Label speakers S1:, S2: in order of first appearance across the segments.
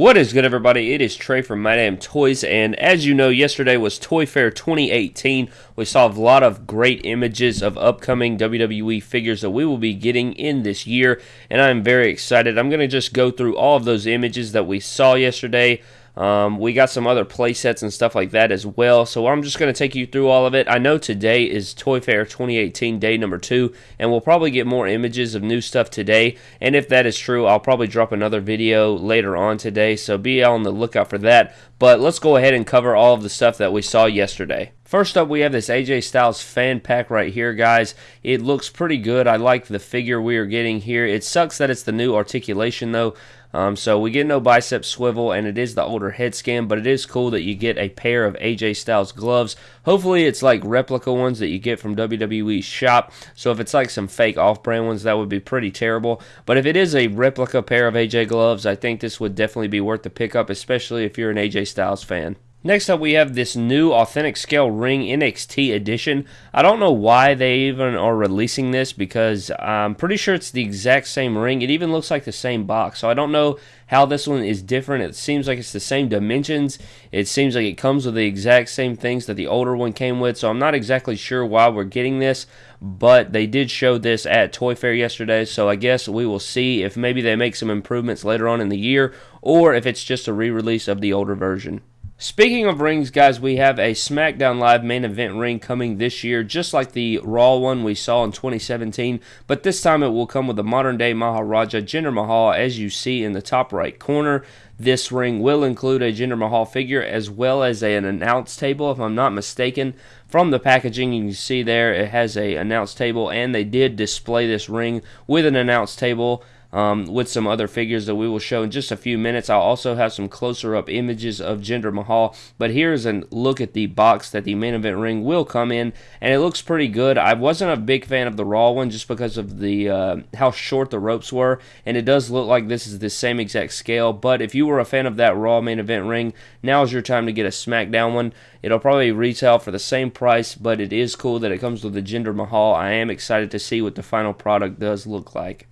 S1: What is good, everybody? It is Trey from My Damn Toys, and as you know, yesterday was Toy Fair 2018. We saw a lot of great images of upcoming WWE figures that we will be getting in this year, and I'm very excited. I'm going to just go through all of those images that we saw yesterday. Um, we got some other play sets and stuff like that as well. So I'm just going to take you through all of it. I know today is Toy Fair 2018 day number two, and we'll probably get more images of new stuff today. And if that is true, I'll probably drop another video later on today. So be on the lookout for that. But let's go ahead and cover all of the stuff that we saw yesterday. First up, we have this AJ Styles fan pack right here, guys. It looks pretty good. I like the figure we are getting here. It sucks that it's the new articulation, though. Um, so we get no bicep swivel, and it is the older head scan, but it is cool that you get a pair of AJ Styles gloves. Hopefully, it's like replica ones that you get from WWE's shop. So if it's like some fake off-brand ones, that would be pretty terrible. But if it is a replica pair of AJ gloves, I think this would definitely be worth the pickup, especially if you're an AJ Styles fan. Next up, we have this new Authentic Scale Ring NXT edition. I don't know why they even are releasing this because I'm pretty sure it's the exact same ring. It even looks like the same box. So I don't know how this one is different. It seems like it's the same dimensions. It seems like it comes with the exact same things that the older one came with. So I'm not exactly sure why we're getting this, but they did show this at Toy Fair yesterday. So I guess we will see if maybe they make some improvements later on in the year or if it's just a re release of the older version. Speaking of rings, guys, we have a SmackDown Live main event ring coming this year, just like the Raw one we saw in 2017, but this time it will come with a modern day Maharaja Jinder Mahal, as you see in the top right corner. This ring will include a Jinder Mahal figure as well as an announce table, if I'm not mistaken. From the packaging, you can see there it has a announce table, and they did display this ring with an announce table um, with some other figures that we will show in just a few minutes. I'll also have some closer up images of Jinder Mahal. But here's a look at the box that the main event ring will come in, and it looks pretty good. I wasn't a big fan of the Raw one just because of the uh, how short the ropes were, and it does look like this is the same exact scale. But if you were a fan of that Raw main event ring, now is your time to get a SmackDown one. It'll probably retail for the same price, but it is cool that it comes with the Jinder Mahal. I am excited to see what the final product does look like.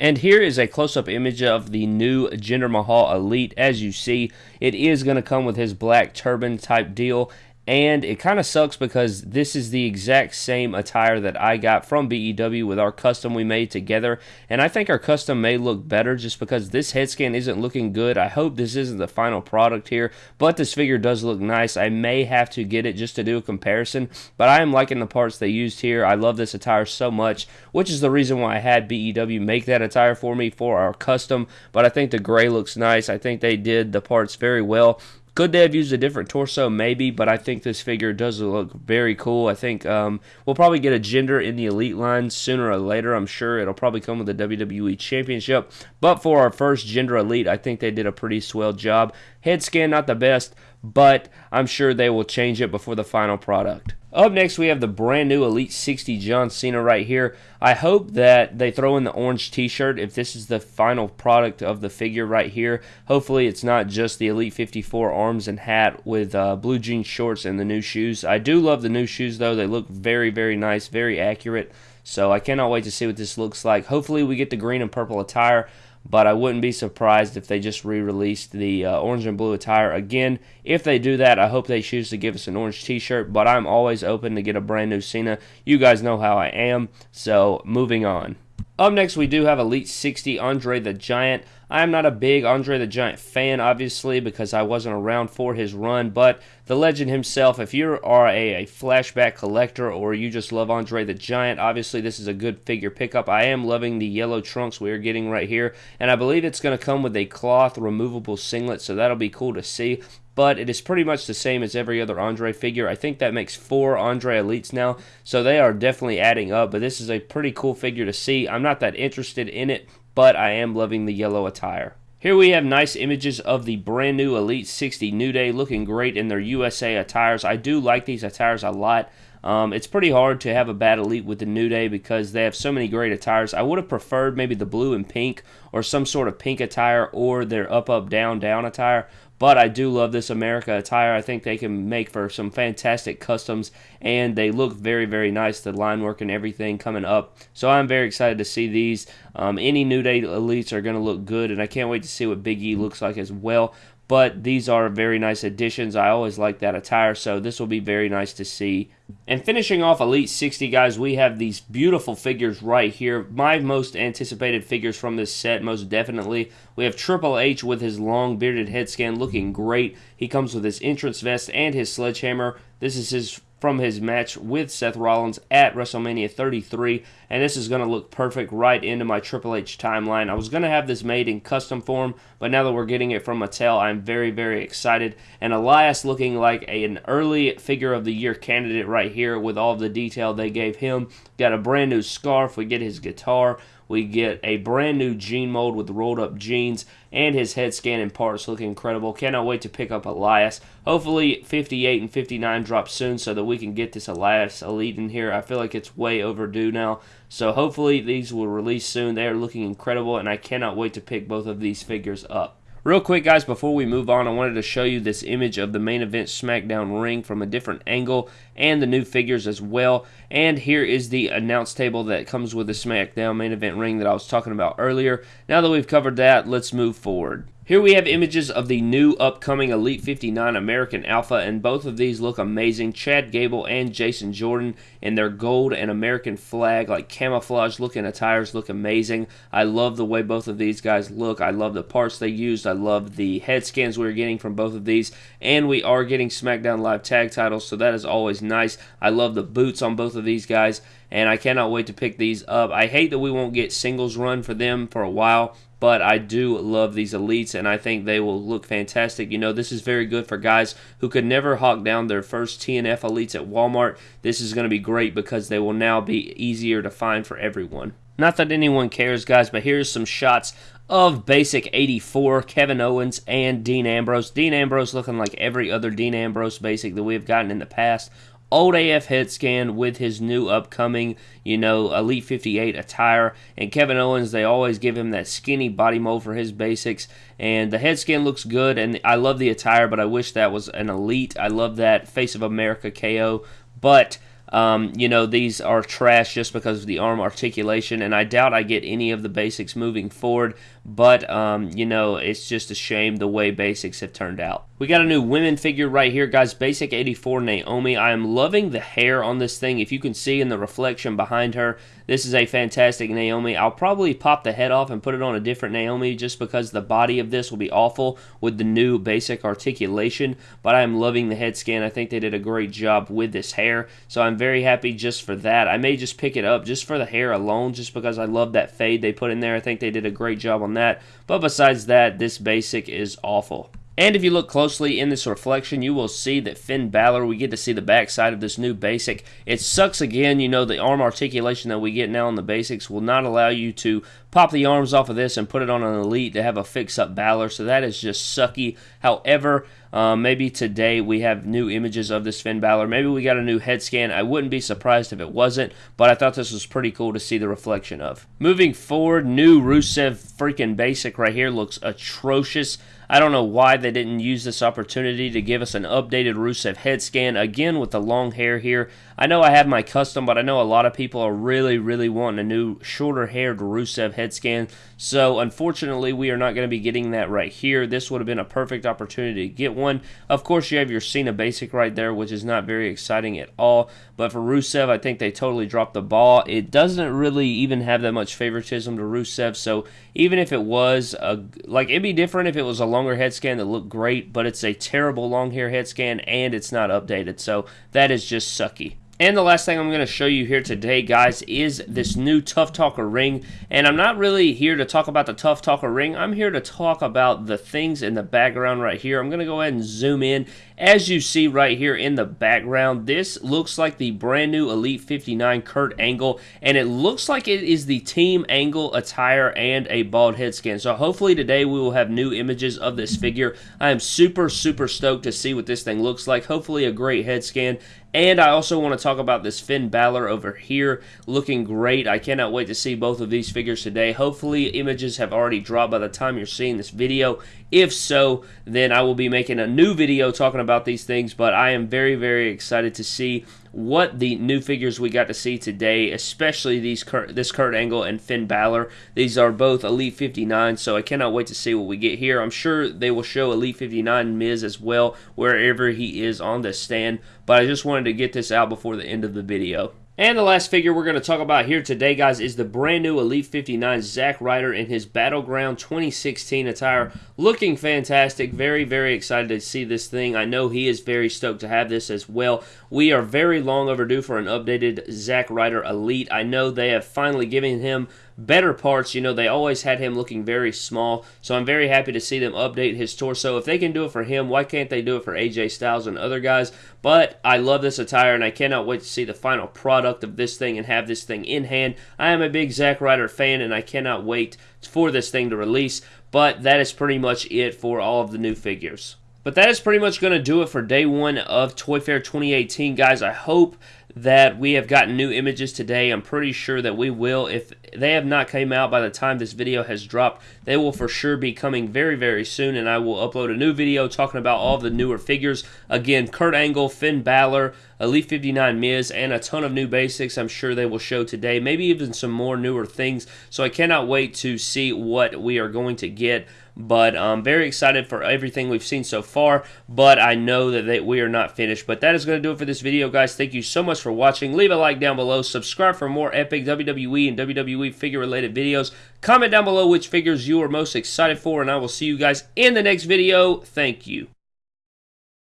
S1: And here is a close-up image of the new Jinder Mahal Elite. As you see, it is going to come with his black turban type deal and it kind of sucks because this is the exact same attire that I got from BEW with our custom we made together. And I think our custom may look better just because this head scan isn't looking good. I hope this isn't the final product here, but this figure does look nice. I may have to get it just to do a comparison, but I am liking the parts they used here. I love this attire so much, which is the reason why I had BEW make that attire for me for our custom. But I think the gray looks nice. I think they did the parts very well. Could they have used a different torso? Maybe, but I think this figure does look very cool. I think um, we'll probably get a Jinder in the Elite line sooner or later. I'm sure it'll probably come with the WWE Championship. But for our first Jinder Elite, I think they did a pretty swell job. Head scan, not the best, but I'm sure they will change it before the final product. Up next, we have the brand new Elite 60 John Cena right here. I hope that they throw in the orange t-shirt if this is the final product of the figure right here. Hopefully, it's not just the Elite 54 arms and hat with uh, blue jean shorts and the new shoes. I do love the new shoes, though. They look very, very nice, very accurate. So I cannot wait to see what this looks like. Hopefully, we get the green and purple attire but I wouldn't be surprised if they just re released the uh, orange and blue attire again. If they do that, I hope they choose to give us an orange t shirt, but I'm always open to get a brand new Cena. You guys know how I am, so moving on. Up next, we do have Elite 60 Andre the Giant. I am not a big Andre the Giant fan, obviously, because I wasn't around for his run, but the legend himself, if you are a, a, flashback collector or you just love Andre the Giant, obviously this is a good figure pickup. I am loving the yellow trunks we are getting right here, and I believe it's going to come with a cloth removable singlet, so that'll be cool to see but it is pretty much the same as every other Andre figure. I think that makes four Andre Elites now, so they are definitely adding up, but this is a pretty cool figure to see. I'm not that interested in it, but I am loving the yellow attire. Here we have nice images of the brand new Elite 60 New Day looking great in their USA attires. I do like these attires a lot. Um, it's pretty hard to have a bad elite with the New Day because they have so many great attires. I would have preferred maybe the blue and pink or some sort of pink attire or their up, up, down, down attire. But I do love this America attire. I think they can make for some fantastic customs, and they look very, very nice. The line work and everything coming up. So I'm very excited to see these. Um, any New Day elites are going to look good, and I can't wait to see what Big E looks like as well but these are very nice additions. I always like that attire, so this will be very nice to see. And finishing off Elite 60, guys, we have these beautiful figures right here. My most anticipated figures from this set, most definitely. We have Triple H with his long bearded head scan looking great. He comes with his entrance vest and his sledgehammer. This is his from his match with Seth Rollins at WrestleMania 33, and this is going to look perfect right into my Triple H timeline. I was going to have this made in custom form, but now that we're getting it from Mattel, I'm very, very excited. And Elias looking like a, an early figure of the year candidate right here with all the detail they gave him. Got a brand new scarf, we get his guitar. We get a brand new jean mold with rolled up jeans and his head scan and parts look incredible. Cannot wait to pick up Elias. Hopefully 58 and 59 drop soon so that we can get this Elias Elite in here. I feel like it's way overdue now. So hopefully these will release soon. They are looking incredible and I cannot wait to pick both of these figures up. Real quick, guys, before we move on, I wanted to show you this image of the main event SmackDown ring from a different angle and the new figures as well. And here is the announce table that comes with the SmackDown main event ring that I was talking about earlier. Now that we've covered that, let's move forward. Here we have images of the new upcoming Elite 59 American Alpha, and both of these look amazing. Chad Gable and Jason Jordan in their gold and American flag, like camouflage looking attires, look amazing. I love the way both of these guys look. I love the parts they used. I love the head scans we are getting from both of these, and we are getting SmackDown Live tag titles, so that is always nice. I love the boots on both of these guys, and I cannot wait to pick these up. I hate that we won't get singles run for them for a while but I do love these elites and I think they will look fantastic. You know, this is very good for guys who could never hawk down their first TNF elites at Walmart. This is going to be great because they will now be easier to find for everyone. Not that anyone cares, guys, but here's some shots of Basic 84, Kevin Owens and Dean Ambrose. Dean Ambrose looking like every other Dean Ambrose Basic that we've gotten in the past old AF head scan with his new upcoming, you know, Elite 58 attire. And Kevin Owens, they always give him that skinny body mold for his basics. And the head scan looks good, and I love the attire, but I wish that was an Elite. I love that Face of America KO. But um, you know, these are trash just because of the arm articulation, and I doubt I get any of the basics moving forward. But, um, you know, it's just a shame the way basics have turned out. We got a new women figure right here, guys. Basic 84 Naomi. I am loving the hair on this thing. If you can see in the reflection behind her, this is a fantastic Naomi. I'll probably pop the head off and put it on a different Naomi just because the body of this will be awful with the new basic articulation. But I am loving the head scan. I think they did a great job with this hair. So I'm very happy just for that. I may just pick it up just for the hair alone just because I love that fade they put in there. I think they did a great job on that. But besides that, this basic is awful. And if you look closely in this reflection, you will see that Finn Balor, we get to see the backside of this new basic. It sucks again, you know, the arm articulation that we get now on the basics will not allow you to pop the arms off of this and put it on an elite to have a fix-up Balor, so that is just sucky. However, um, maybe today we have new images of this Finn Balor. Maybe we got a new head scan. I wouldn't be surprised if it wasn't, but I thought this was pretty cool to see the reflection of. Moving forward, new Rusev freaking basic right here looks atrocious. I don't know why they didn't use this opportunity to give us an updated Rusev head scan again with the long hair here. I know I have my custom, but I know a lot of people are really, really wanting a new shorter haired Rusev head scan. So unfortunately, we are not going to be getting that right here. This would have been a perfect opportunity to get one. Of course, you have your Cena basic right there, which is not very exciting at all. But for Rusev, I think they totally dropped the ball. It doesn't really even have that much favoritism to Rusev. So even if it was a like, it'd be different if it was a longer head scan that looked great, but it's a terrible long hair head scan and it's not updated. So that is just sucky. And the last thing I'm going to show you here today, guys, is this new Tough Talker ring. And I'm not really here to talk about the Tough Talker ring. I'm here to talk about the things in the background right here. I'm going to go ahead and zoom in as you see right here in the background, this looks like the brand new Elite 59 Kurt Angle, and it looks like it is the Team Angle attire and a bald head scan. So hopefully today we will have new images of this figure. I am super, super stoked to see what this thing looks like. Hopefully a great head scan And I also want to talk about this Finn Balor over here looking great. I cannot wait to see both of these figures today. Hopefully, images have already dropped by the time you're seeing this video. If so, then I will be making a new video talking about these things, but I am very, very excited to see what the new figures we got to see today, especially these this Kurt Angle and Finn Balor. These are both Elite 59, so I cannot wait to see what we get here. I'm sure they will show Elite 59 Miz as well, wherever he is on the stand, but I just wanted to get this out before the end of the video. And the last figure we're going to talk about here today, guys, is the brand new Elite 59 Zack Ryder in his Battleground 2016 attire. Looking fantastic. Very, very excited to see this thing. I know he is very stoked to have this as well. We are very long overdue for an updated Zack Ryder Elite. I know they have finally given him better parts. You know, they always had him looking very small, so I'm very happy to see them update his torso. If they can do it for him, why can't they do it for AJ Styles and other guys? But I love this attire, and I cannot wait to see the final product of this thing and have this thing in hand. I am a big Zack Ryder fan, and I cannot wait for this thing to release. But that is pretty much it for all of the new figures. But that is pretty much going to do it for day one of Toy Fair 2018, guys. I hope that we have gotten new images today. I'm pretty sure that we will. If they have not came out by the time this video has dropped, they will for sure be coming very, very soon, and I will upload a new video talking about all the newer figures. Again, Kurt Angle, Finn Balor, Elite 59 Miz, and a ton of new basics I'm sure they will show today. Maybe even some more newer things. So I cannot wait to see what we are going to get but I'm very excited for everything we've seen so far. But I know that they, we are not finished. But that is going to do it for this video, guys. Thank you so much for watching. Leave a like down below. Subscribe for more epic WWE and WWE figure related videos. Comment down below which figures you are most excited for, and I will see you guys in the next video. Thank you.